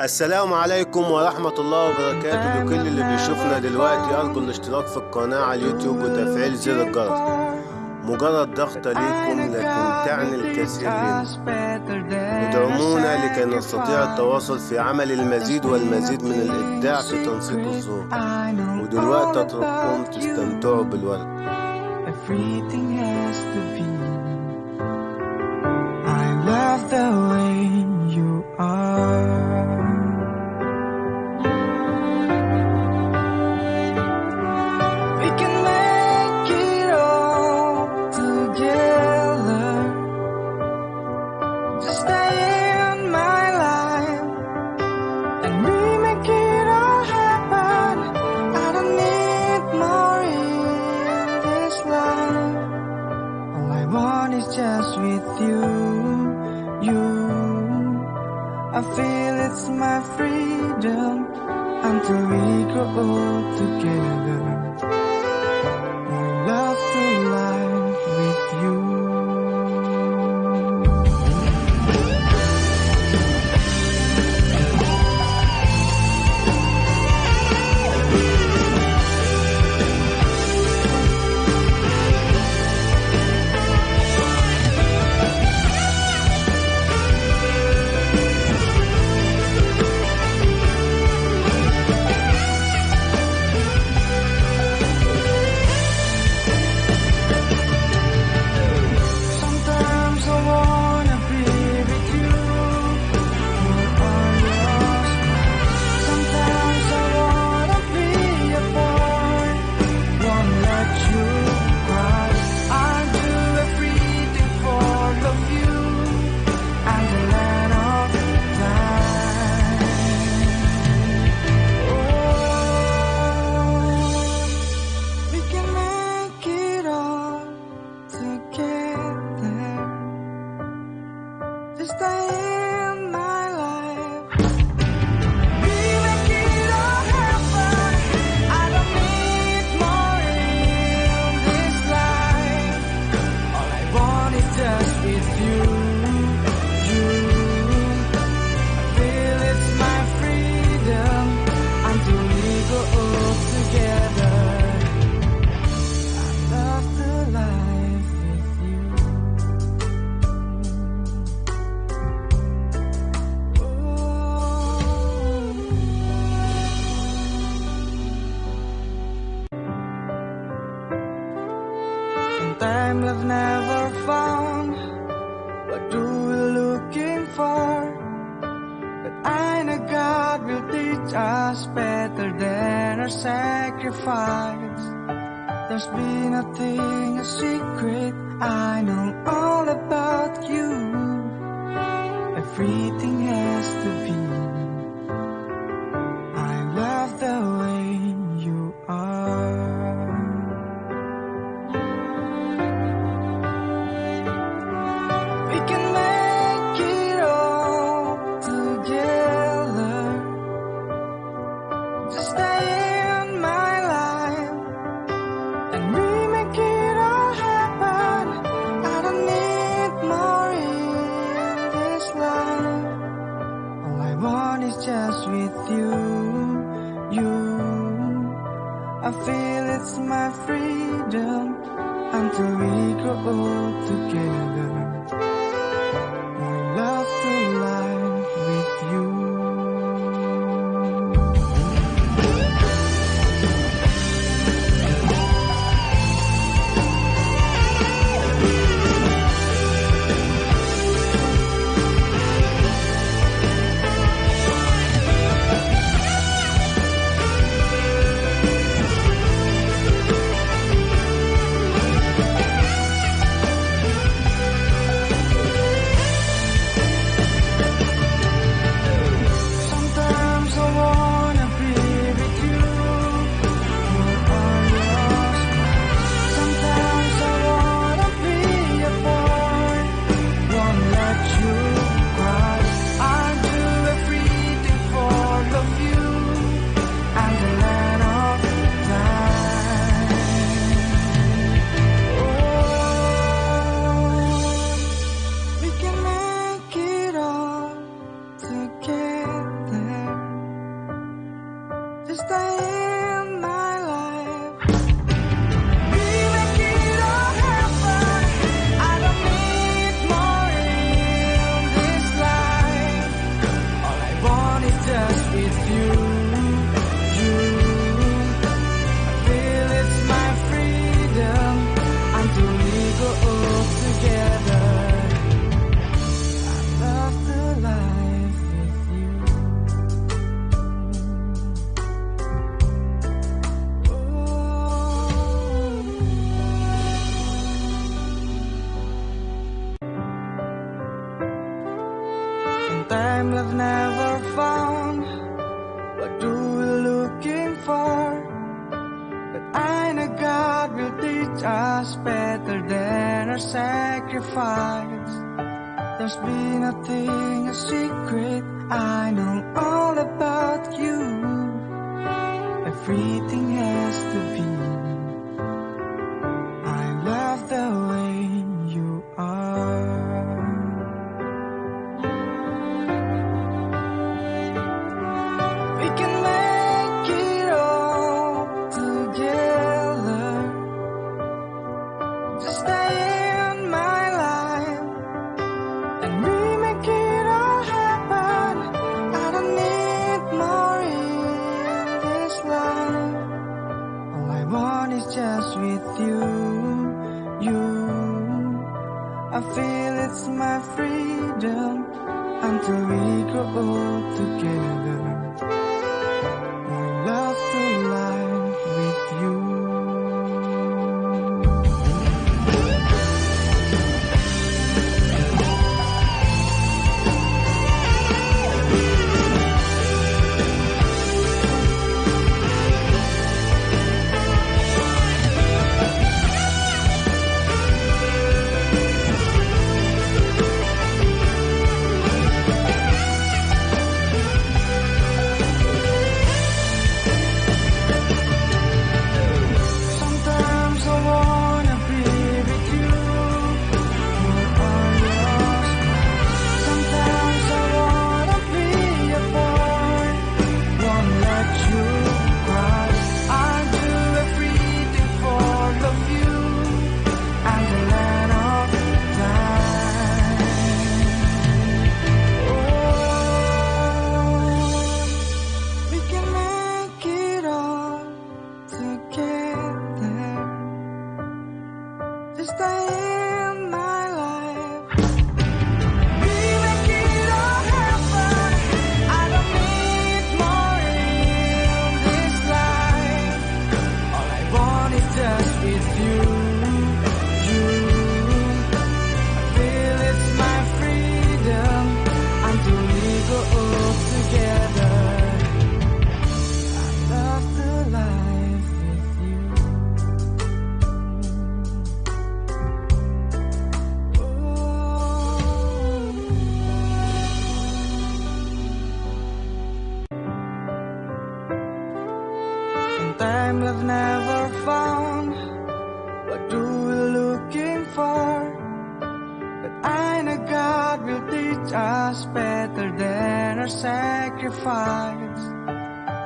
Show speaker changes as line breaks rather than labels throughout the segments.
السلام عليكم ورحمة الله وبركاته لكل اللي بيشوفنا دلوقتي. أرجو الاشتراك في القناة على اليوتيوب وتفعيل زر الجرس. مجرد ضغطة ليكم لكن تعني الكثير لنا ادعمونا لكي نستطيع التواصل في عمل المزيد والمزيد من الإبداع في تنسيق الصوت. ودلوقتي أترككم تستمتعوا بالورد.
Everything has to be. I love the feel it's my freedom until we grow old together. I feel it's my freedom, and do we go together? I love the life with you. Oh. Sometimes love never found. For? But I know God will teach us better than our sacrifice. There's been nothing a secret. I know all about you. Everything has to until we grow old together. Just better than our sacrifice. There's been nothing a secret I know all about you. Everything has to better than our sacrifice.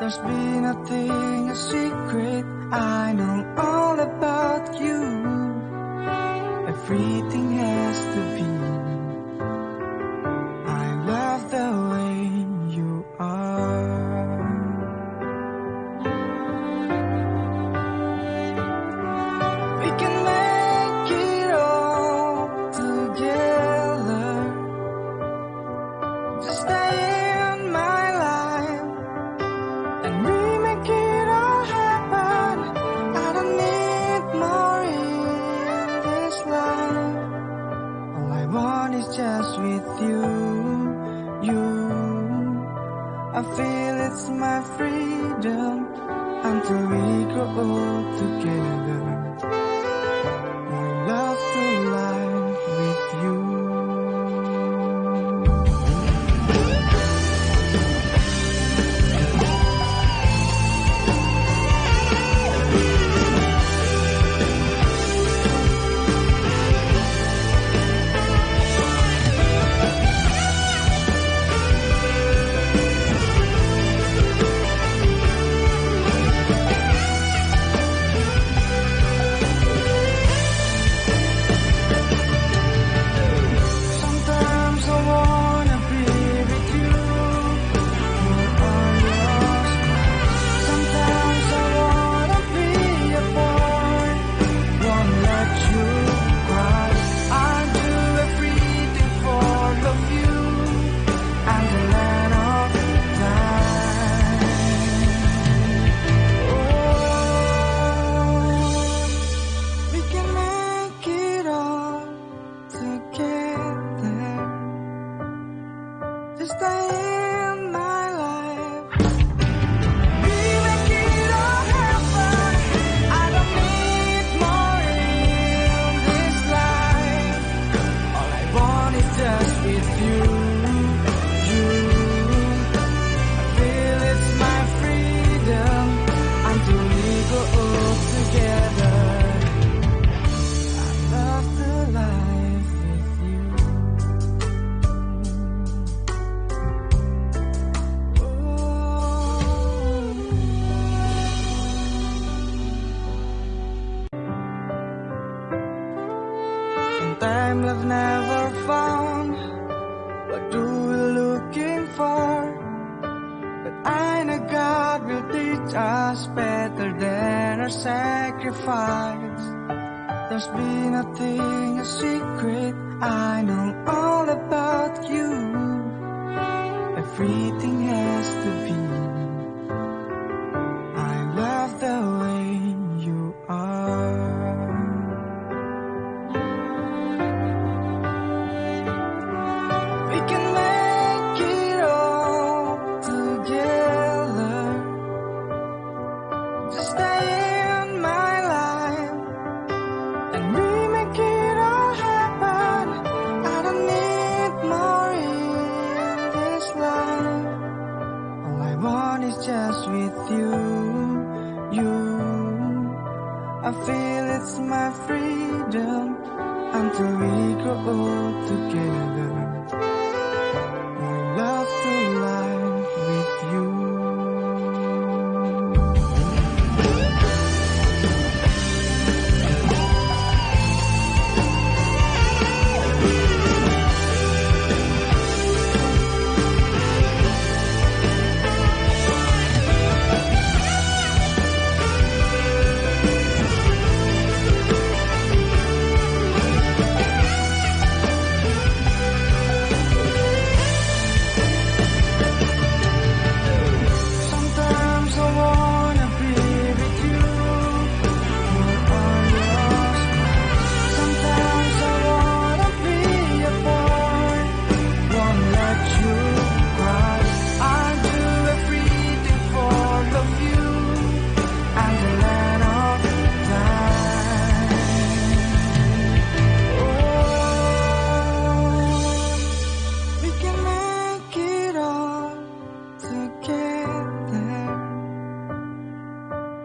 There's been a thing, a secret, I know all about you. Everything else. Just There's been nothing a secret I know all about you. Everything has to be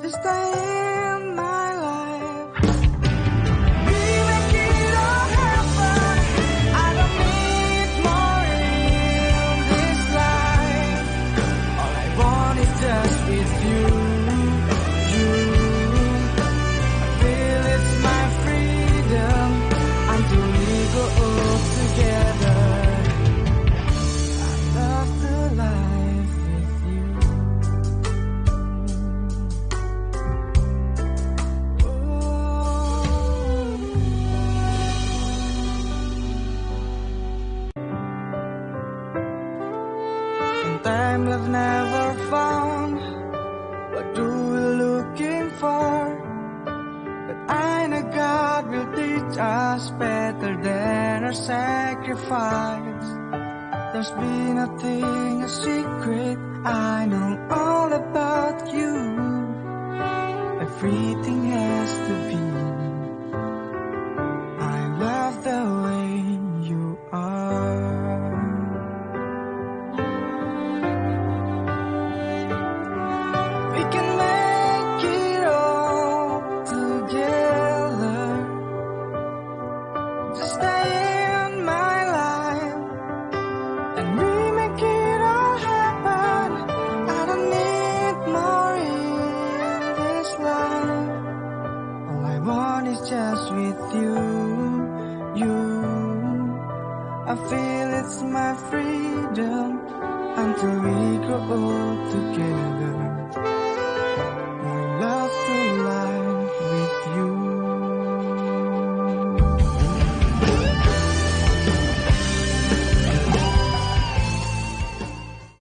Just stay.